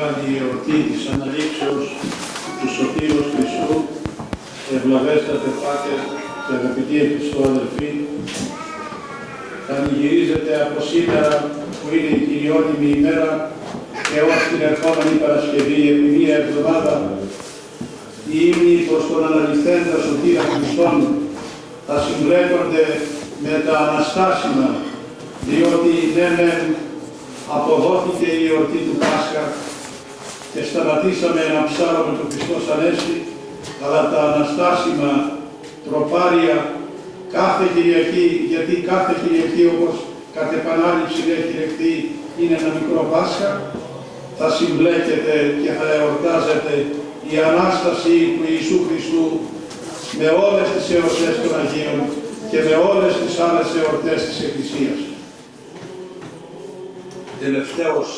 μεγάλη εορτή της αναλήψεως του Σωτήρος Χριστού, ευλαβέστατε Πάτερ και αγαπητοί Χριστό αδελφοί, θα ανηγυρίζεται από σήμερα που είναι η κυριότιμη ημέρα και ως την ερχόμενη Παρασκευή επί μία εβδομάδα οι ύμνοι προς τον αναλυθέντα Σωτήρα Χριστόν θα συμπλέκονται με τα αναστάσιμα διότι ναι μεν αποδόθηκε η εορτή του Πάσχα και σταματήσαμε ένα ψάρομο του Χριστός Ανέστη, αλλά τα αναστάσιμα τροπάρια κάθε Κυριακή, γιατί κάθε Κυριακή όπως κατ' επανάληψη έχει λεχθεί είναι ένα μικρό Πάσχα, θα συμπλέκεται και θα εορτάζεται η Ανάσταση του Ιησού Χριστού με όλες τις εορτές των Αγίων και με όλες τις άλλες εορτές της Εκκλησίας. Τελευταίος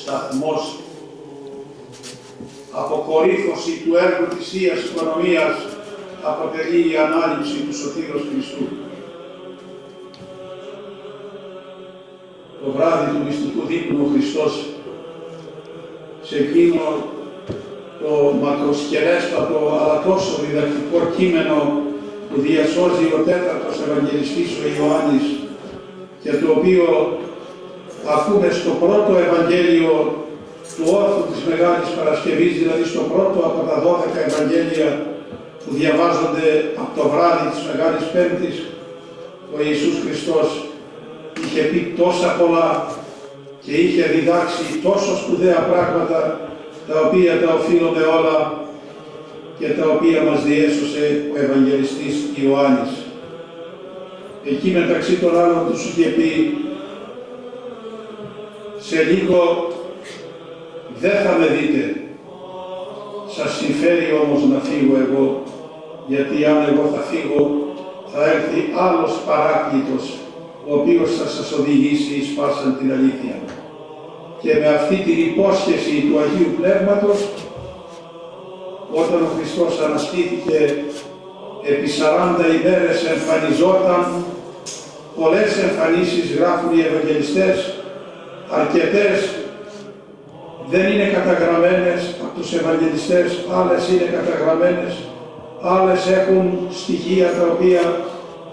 σταθμός αποκορύφωση του έργου της Θείας Οικονομίας αποτελεί η ανάληψη του Σωτήρος Χριστού. Το βράδυ του μυστικού δείπνου ο Χριστός σε εκείνο το μακροσκελέστατο αλλά τόσο διδακτικό κείμενο που διασώζει ο τέταρτος Ευαγγελιστής ο Ιωάννης και το οποίο ακούμε στο πρώτο Ευαγγέλιο του όρθου της Μεγάλης Παρασκευής, δηλαδή στο πρώτο από τα 12 Ευαγγέλια που διαβάζονται από το βράδυ της Μεγάλης Πέμπτης, ο Ιησούς Χριστός είχε πει τόσα πολλά και είχε διδάξει τόσο σπουδαία πράγματα τα οποία τα οφείλουμε όλα και τα οποία μας διέσωσε ο Ευαγγελιστής Ιωάννης. Εκεί μεταξύ των άλλων τους είχε πει σε λίγο δεν θα με δείτε. Σας συμφέρει όμως να φύγω εγώ, γιατί αν εγώ θα φύγω, θα έρθει άλλος παράκλητος, ο οποίος θα σας οδηγήσει εις πάσαν την αλήθεια. Και με αυτή την υπόσχεση του Αγίου Πνεύματος, όταν ο Χριστός αναστήθηκε επί 40 ημέρες εμφανιζόταν, πολλές εμφανίσεις γράφουν οι Ευαγγελιστές, αρκετές δεν είναι καταγραμμένες από τους Ευαγγελιστές, άλλες είναι καταγραμμένες, άλλες έχουν στοιχεία τα οποία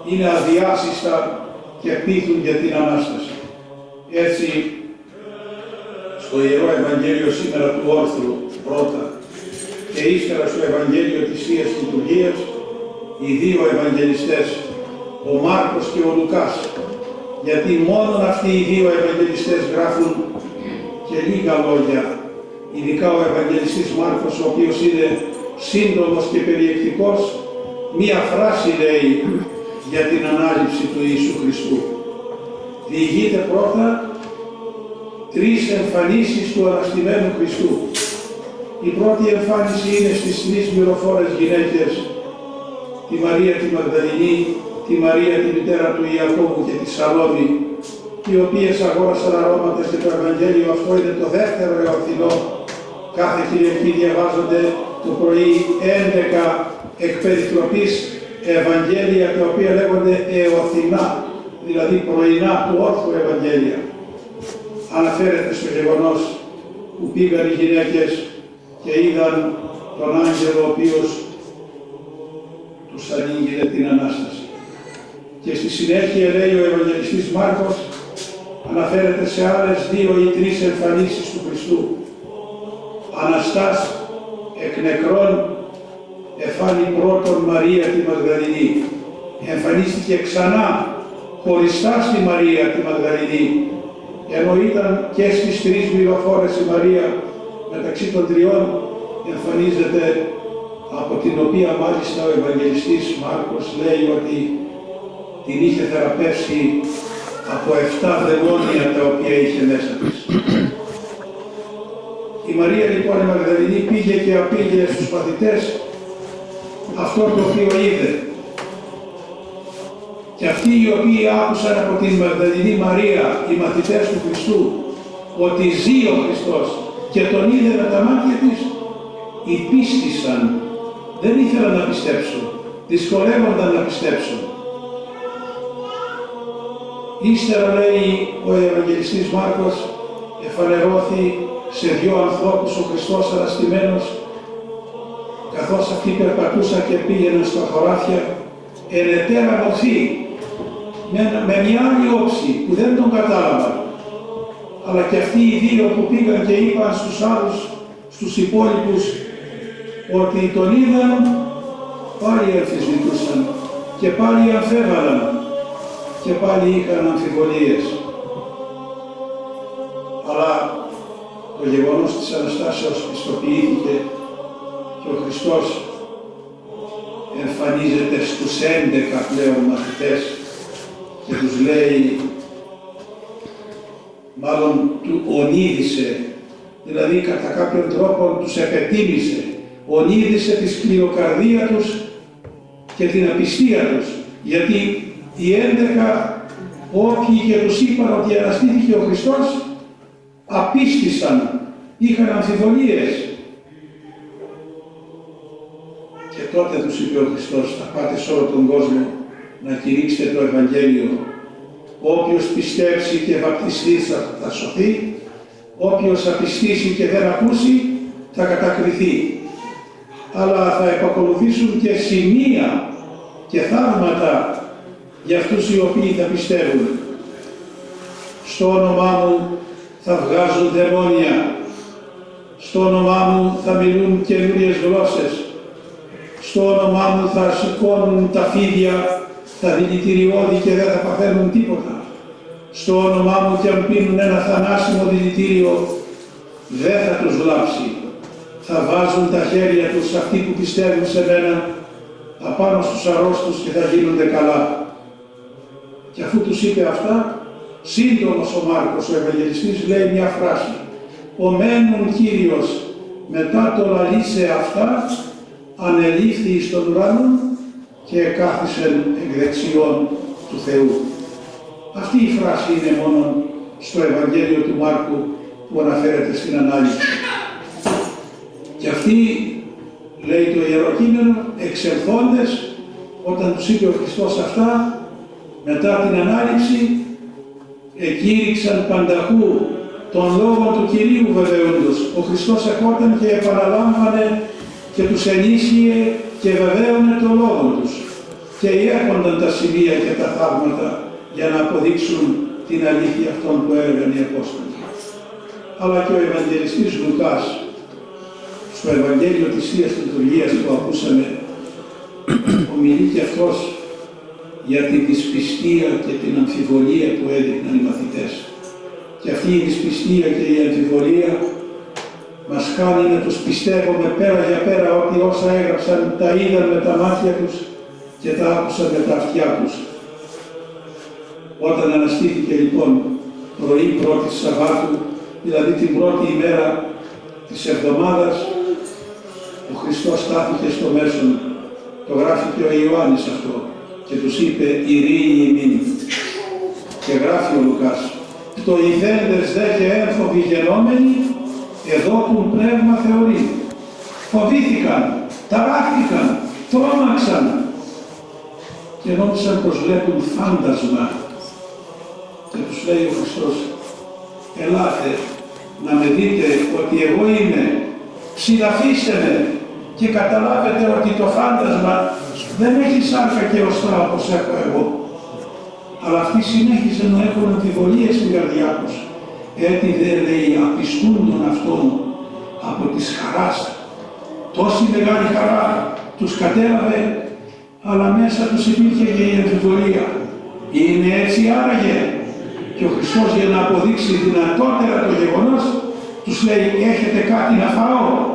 είναι αδιάσυστα και πείθουν για την Ανάσταση. Έτσι, στο Ιερό Ευαγγέλιο σήμερα του Όρθρου πρώτα και ύστερα στο Ευαγγέλιο της Θείας Λειτουργίας, οι δύο Ευαγγελιστές, ο Μάρκος και ο Λουκάς, γιατί μόνο αυτοί οι δύο Ευαγγελιστές γράφουν και λίγα λόγια, ειδικά ο Ευαγγελιστής Μάρκος, ο οποίος είναι σύντομος και περιεκτικός, μία φράση λέει για την ανάληψη του Ιησού Χριστού. Διηγείται πρώτα τρεις εμφανίσεις του Αναστημένου Χριστού. Η πρώτη εμφάνιση είναι στις τρεις μυροφόρες γυναίκες, τη Μαρία τη Μαγδαληνή, τη Μαρία τη μητέρα του Ιακώβου και τη Σαλόμη, οι οποίες αγόρασαν αρώματα και το Ευαγγέλιο αυτό είναι το δεύτερο εορθινό. Κάθε Κυριακή διαβάζονται το πρωί 11 εκ Ευαγγέλια τα οποία λέγονται εορθινά, δηλαδή πρωινά του όρθου Ευαγγέλια. Αναφέρεται στο γεγονός που πήγαν οι γυναίκες και είδαν τον άγγελο ο οποίος τους ανοίγει την Ανάσταση. Και στη συνέχεια λέει ο Ευαγγελιστής Μάρκος, αναφέρεται σε άλλες δύο ή τρεις εμφανίσεις του Χριστού. Αναστάς εκ νεκρών εφάνει πρώτον Μαρία τη Μαγδαληνή. Εμφανίστηκε ξανά χωριστά στη Μαρία τη Μαγδαληνή, ενώ ήταν και στις τρεις μυροφόρες η Μαρία μεταξύ των τριών εμφανίζεται από την οποία μάλιστα ο Ευαγγελιστής Μάρκος λέει ότι την είχε θεραπεύσει από 7 δαιμόνια τα οποία είχε μέσα της. Η Μαρία λοιπόν η Μαγδαληνή πήγε και απήγε στους παθητές αυτό το οποίο είδε. Και αυτοί οι οποίοι άκουσαν από την Μαγδαληνή Μαρία, οι μαθητές του Χριστού, ότι ζει ο Χριστός και τον είδε με τα μάτια της, υπίστησαν, δεν ήθελαν να πιστέψουν, δυσκολεύονταν να πιστέψουν. Ύστερα λέει ο Ευαγγελιστής Μάρκος, εφανερώθη σε δυο ανθρώπους ο Χριστός αναστημένος, καθώς αυτοί περπατούσαν και πήγαιναν στα χωράφια, ερετέρα μορφή, με, με μια άλλη όψη που δεν τον κατάλαβαν. Αλλά και αυτοί οι δύο που πήγαν και είπαν στους άλλους, στους υπόλοιπους, ότι τον είδαν, πάλι αμφισβητούσαν και πάλι αμφέβαλαν και πάλι είχαν αμφιβολίες. Αλλά το γεγονός της Αναστάσεως πιστοποιήθηκε και ο Χριστός εμφανίζεται στους 11 πλέον μαθητές και τους λέει, μάλλον του ονείδησε, δηλαδή κατά κάποιον τρόπο τους επετίμησε, ονείδησε τη σκληροκαρδία τους και την απιστία τους, γιατί οι 11 όποιοι και τους είπαν ότι αναστήθηκε ο Χριστός, απίστησαν, είχαν αμφιβολίες. Και τότε τους είπε ο Χριστός, θα πάτε σε όλο τον κόσμο να κηρύξετε το Ευαγγέλιο. Όποιος πιστέψει και βαπτιστεί θα, θα σωθεί, όποιος απιστήσει και δεν ακούσει θα κατακριθεί. Αλλά θα επακολουθήσουν και σημεία και θαύματα για αυτούς οι οποίοι θα πιστεύουν. Στο όνομά μου θα βγάζουν δαιμόνια. Στο όνομά μου θα μιλούν καινούριες γλώσσες. Στο όνομά μου θα σηκώνουν τα φίδια, τα δηλητηριώδη και δεν θα παθαίνουν τίποτα. Στο όνομά μου και αν πίνουν ένα θανάσιμο δηλητήριο, δεν θα τους βλάψει. Θα βάζουν τα χέρια τους αυτοί που πιστεύουν σε μένα απάνω στους αρρώστους και θα γίνονται καλά. Και αφού τους είπε αυτά, σύντομος ο Μάρκος, ο Ευαγγελιστής, λέει μια φράση. «Ο μένουν Κύριος μετά το λαλήσε αυτά, ανελήφθη εις τον ουρανό και κάθισεν εκ δεξιών του Θεού». Αυτή η φράση είναι μόνο στο Ευαγγέλιο του Μάρκου που αναφέρεται στην ανάλυση. Και αυτοί, λέει το Ιερό Κείμενο, εξελθόντες, όταν τους είπε ο Χριστός αυτά, μετά την ανάληψη, εκήρυξαν πανταχού τον λόγο του Κυρίου βεβαίοντος. Ο Χριστός ερχόταν και επαναλάμβανε και τους ενίσχυε και βεβαίωνε τον λόγο τους. Και έρχονταν τα σημεία και τα θαύματα για να αποδείξουν την αλήθεια αυτών που έλεγαν οι Απόστολοι. Αλλά και ο Ευαγγελιστής Λουκάς, στο Ευαγγέλιο της Θείας Λειτουργίας που ακούσαμε, ομιλεί και αυτός για την δυσπιστία και την αμφιβολία που έδειχναν οι μαθητές. Και αυτή η δυσπιστία και η αμφιβολία μας κάνει να τους πιστεύουμε πέρα για πέρα ότι όσα έγραψαν τα είδαν με τα μάτια τους και τα άκουσαν με τα αυτιά τους. Όταν αναστήθηκε λοιπόν πρωί πρώτη Σαββάτου, δηλαδή την πρώτη ημέρα της εβδομάδας, ο Χριστός στάθηκε στο μέσον. Το γράφει και ο Ιωάννης αυτό και τους είπε «Ειρήνη ημίν». Και γράφει ο Λουκάς «Το ηθέντες δε και ένφοβοι γενόμενοι, εδώ που πνεύμα θεωρεί». Φοβήθηκαν, ταράχτηκαν, τρόμαξαν και νόμισαν πως βλέπουν φάντασμα. Και τους λέει ο Χριστός «Ελάτε να με δείτε ότι εγώ είμαι, ψηλαφίστε με και καταλάβετε ότι το φάντασμα δεν έχει σάρκα και οστά όπως έχω εγώ. Αλλά αυτοί συνέχιζαν να έχουν αμφιβολίες στην καρδιά τους. Έτσι δεν λέει απιστούν τον αυτόν από της χαράς. Τόση μεγάλη χαρά τους κατέλαβε, αλλά μέσα τους υπήρχε και η αμφιβολία. Είναι έτσι άραγε. Και ο Χριστός για να αποδείξει δυνατότερα το γεγονός, τους λέει έχετε κάτι να φάω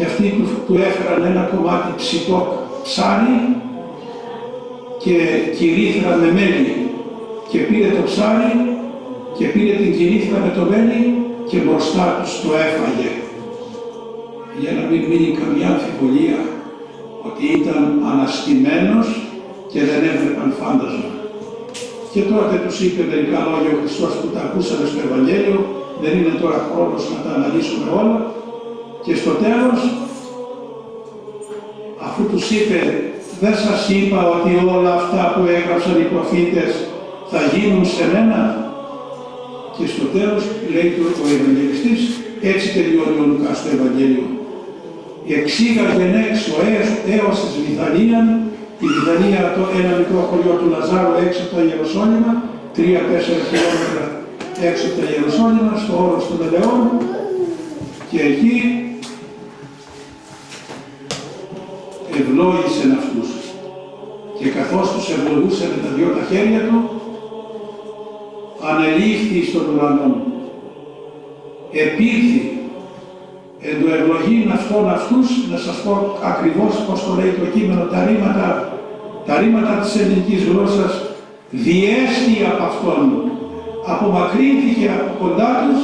και αυτοί του, του έφεραν ένα κομμάτι ψητό ψάρι και κυρίθρα με μέλι και πήρε το ψάρι και πήρε την κυρίθρα με το μέλι και μπροστά τους το έφαγε για να μην μείνει καμιά αμφιβολία ότι ήταν αναστημένος και δεν έβλεπαν φάντασμα. Και τότε τους είπε μερικά λόγια ο Χριστός που τα ακούσαμε στο Ευαγγέλιο, δεν είναι τώρα χρόνος να τα αναλύσουμε όλα, και στο τέλος, αφού τους είπε, δεν σας είπα ότι όλα αυτά που έγραψαν οι προφήτες θα γίνουν σε μένα. Και στο τέλος λέει το ο Ευαγγελιστής, έτσι τελειώνει ο Λουκάς το Ευαγγέλιο. Εξήγαγεν έξω έως της Βυθανίαν, η Βυθανία το ένα μικρό χωριό του Λαζάρου έξω από τα Ιεροσόλυμα, 3-4 χιλιόμετρα έξω από τα Ιεροσόλυμα, στο όρος των Ελαιών, και εκεί ευλόγησε αυτούς. Και καθώς τους ευλογούσε με τα δυο τα χέρια του, ανελήφθη στον ουρανό. Επήρθη εν το ευλογήν αυτών αυτούς, να σας πω ακριβώς πώς το λέει το κείμενο, τα ρήματα, τα ρήματα της ελληνικής γλώσσας, διέστη από αυτόν, απομακρύνθηκε από κοντά τους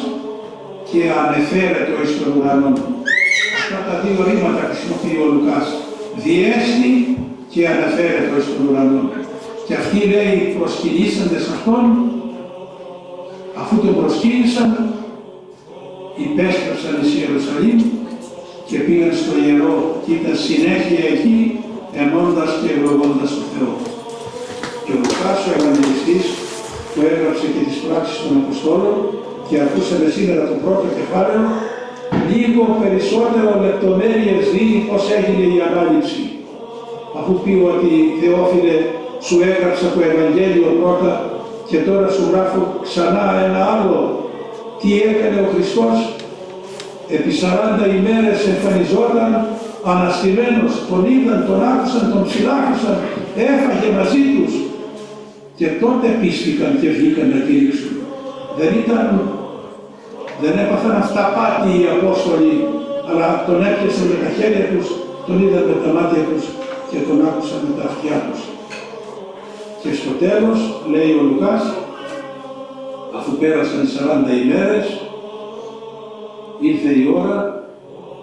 και ανεφέρεται εις τον ουρανό. Αυτά τα δύο ρήματα χρησιμοποιεί ο Λουκάς. Διέστη και αναφέρεται εις τον ουρανό. Και αυτοί λέει προσκυνήσαντες αυτόν, αφού τον προσκύνησαν, υπέστρεψαν εις Ιερουσαλήμ και πήγαν στο ιερό και ήταν συνέχεια εκεί ενώντας και ευλογώντας τον Θεό. Και ο Λουκάς ο Ευαγγελιστής που έγραψε και τις πράξεις των Αποστόλων και ακούσαμε σήμερα το πρώτο κεφάλαιο, λίγο περισσότερο λεπτομέρειες δίνει πώς έγινε η ανάληψη. Αφού πει ότι Θεόφιλε σου έγραψα το Ευαγγέλιο πρώτα και τώρα σου γράφω ξανά ένα άλλο. Τι έκανε ο Χριστός, επί 40 ημέρες εμφανιζόταν αναστημένος, τον είδαν, τον άκουσαν, τον ψηλάκουσαν, έφαγε μαζί τους και τότε πίστηκαν και βγήκαν να κηρύξουν. Δεν ήταν, δεν έπαθαν αυταπάτη οι Απόστολοι, αλλά τον έπιασαν με τα χέρια τους, τον είδαν με τα μάτια τους και τον άκουσαν με τα αυτιά τους. Και στο τέλος, λέει ο Λουκάς, αφού πέρασαν 40 ημέρες, ήρθε η ώρα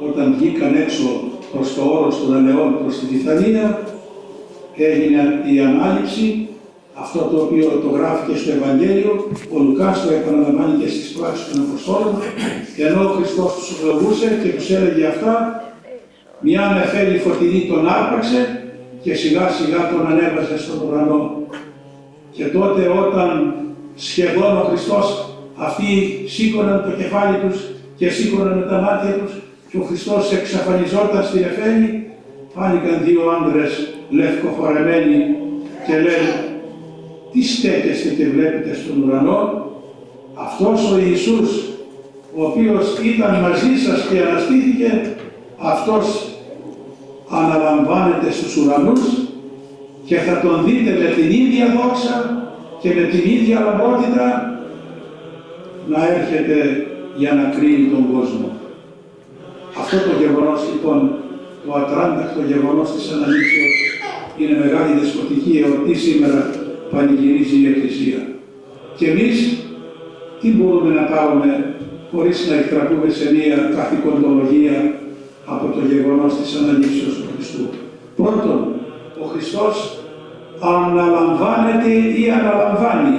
όταν βγήκαν έξω προς το όρος των Αλεών προς τη Βυθανία, έγινε η ανάληψη αυτό το οποίο το γράφει και στο Ευαγγέλιο, ο Λουκάς το επαναλαμβάνει και στις πράξεις των Αποστόλων, ενώ ο Χριστός τους ευλογούσε και τους έλεγε αυτά, μια νεφέλη φωτεινή τον άρπαξε και σιγά σιγά τον ανέβασε στον ουρανό. Και τότε όταν σχεδόν ο Χριστός αυτοί σήκωναν το κεφάλι τους και σήκωναν τα μάτια τους και ο Χριστός εξαφανιζόταν στη νεφέλη, φάνηκαν δύο άντρες λευκοφορεμένοι και λένε τι στέκεστε και βλέπετε στον ουρανό, αυτός ο Ιησούς, ο οποίος ήταν μαζί σας και αναστήθηκε, αυτός αναλαμβάνεται στους ουρανούς και θα τον δείτε με την ίδια δόξα και με την ίδια λαμπότητα να έρχεται για να κρίνει τον κόσμο. Αυτό το γεγονός λοιπόν, το ατράντακτο γεγονός της Αναλήψεως είναι μεγάλη δεσποτική εορτή σήμερα πανηγυρίζει η Εκκλησία. Και εμείς τι μπορούμε να πάρουμε χωρίς να εκτραπούμε σε μία καθηκοντολογία από το γεγονός της αναλήψεως του Χριστού. Πρώτον, ο Χριστός αναλαμβάνεται ή αναλαμβάνει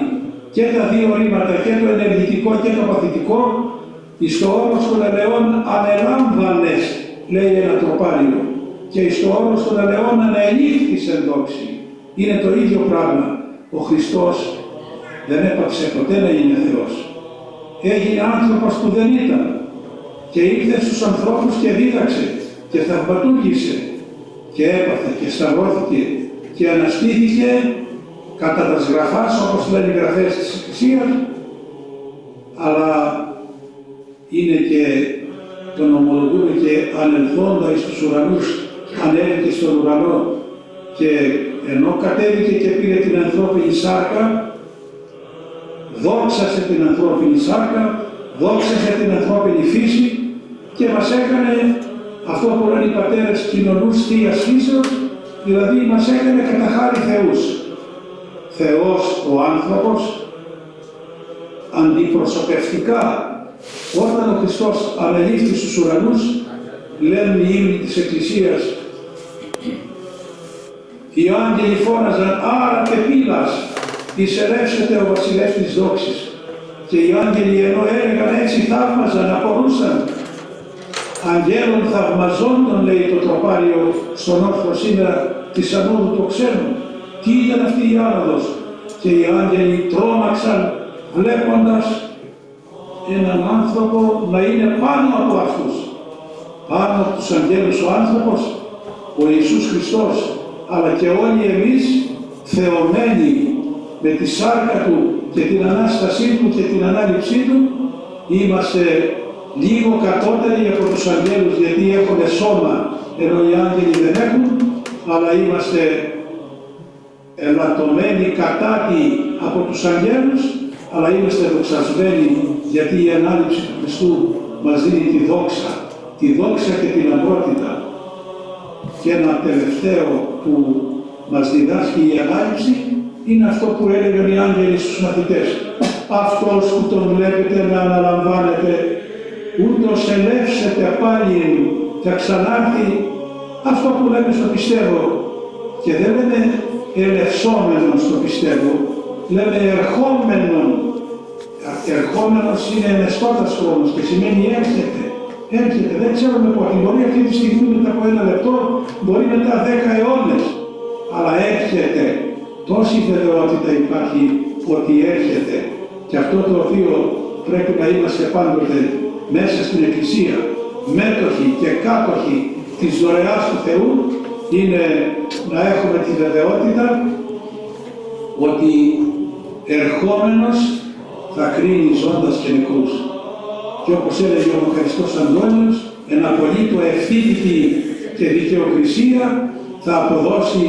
και τα δύο ρήματα, και το ενεργητικό και το παθητικό, εις το όρος των ελαιών ανελάμβανες, λέει ένα τροπάριο, και εις το όρος των ελαιών ανελήφθης εν δόξη. Είναι το ίδιο πράγμα ο Χριστός δεν έπαψε ποτέ να είναι Θεός. Έγινε άνθρωπος που δεν ήταν και ήρθε στους ανθρώπους και δίδαξε και θαυματούργησε και έπαθε και σταυρώθηκε και αναστήθηκε κατά τα σγραφάς όπως λένε οι γραφές της Εκκλησίας αλλά είναι και τον ομολογούμε και ανελθόντα εις τους ουρανούς ανέβηκε στον ουρανό και ενώ κατέβηκε και πήρε την ανθρώπινη σάρκα, δόξασε την ανθρώπινη σάρκα, δόξασε την ανθρώπινη φύση και μας έκανε αυτό που λένε οι πατέρες κοινωνούς Θείας φύσεως, δηλαδή μας έκανε κατά χάρη Θεούς. Θεός ο άνθρωπος, αντιπροσωπευτικά, όταν ο Χριστός ανελήφθη στους ουρανούς, λένε οι ύμνοι της Εκκλησίας οι άγγελοι φώναζαν «Άρα και πύλας, εισερεύσετε ο βασιλεύς της δόξης». Και οι άγγελοι ενώ έλεγαν έτσι θαύμαζαν, απορούσαν. Αγγέλων θαυμαζόντων, λέει το τροπάριο στον όρθρο σήμερα της ανόδου του ξένου. Τι ήταν αυτή η άνοδος. Και οι άγγελοι τρόμαξαν βλέποντας έναν άνθρωπο να είναι πάνω από αυτούς. Πάνω από τους αγγέλους ο άνθρωπος, ο Ιησούς Χριστός, αλλά και όλοι εμείς θεωμένοι με τη σάρκα Του και την Ανάστασή Του και την Ανάληψή Του, είμαστε λίγο κατώτεροι από τους αγγέλους γιατί έχουν σώμα ενώ οι άγγελοι δεν έχουν, αλλά είμαστε ελαττωμένοι κατάτι από τους αγγέλους, αλλά είμαστε δοξασμένοι γιατί η Ανάληψη του Χριστού μας δίνει τη δόξα, τη δόξα και την αμπρότητα. Και ένα τελευταίο που μας διδάσκει η Ανάληψη είναι αυτό που έλεγαν οι άγγελοι στους μαθητές. Αυτός που τον βλέπετε να αναλαμβάνετε, ούτως ελεύσετε πάλι θα ξανάρθει αυτό που λέμε στο πιστεύω. Και δεν λέμε ελευσόμενος στο πιστεύω, λέμε ερχόμενον. Ερχόμενος είναι ενεστώτας χρόνος και σημαίνει έρχεται. Έρχεται, δεν ξέρουμε πότε. Μπορεί αυτή τη στιγμή μετά από ένα λεπτό, μπορεί μετά δέκα αιώνες. Αλλά έρχεται. Τόση βεβαιότητα υπάρχει ότι έρχεται. Και αυτό το οποίο πρέπει να είμαστε πάντοτε μέσα στην Εκκλησία, μέτοχοι και κάτοχοι της δωρεάς του Θεού, είναι να έχουμε τη βεβαιότητα ότι ερχόμενος θα κρίνει ζώντας και νεκρούς. Και όπως έλεγε ο Χριστός Αντώνιος, εν απολύτω ευθύτητη και δικαιοκρισία θα αποδώσει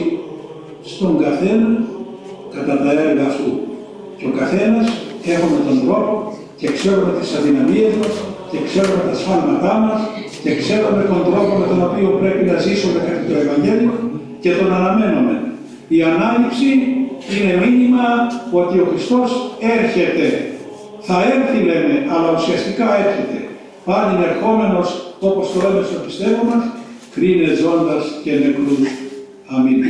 στον καθένα κατά τα έργα αυτού. Και ο καθένας έχουμε τον τρόπο και ξέρουμε τις αδυναμίες μας και ξέρουμε τα σφάλματά μας και ξέρουμε τον τρόπο με τον οποίο πρέπει να ζήσουμε κατά το Ευαγγέλιο και τον αναμένουμε. Η Ανάληψη είναι μήνυμα ότι ο Χριστός έρχεται θα έρθει λέμε, αλλά ουσιαστικά έρχεται. Πάλι ερχόμενος, όπως το λέμε στο πιστεύω μα, κρίνε ζώντας και νεκρούς. Αμήν.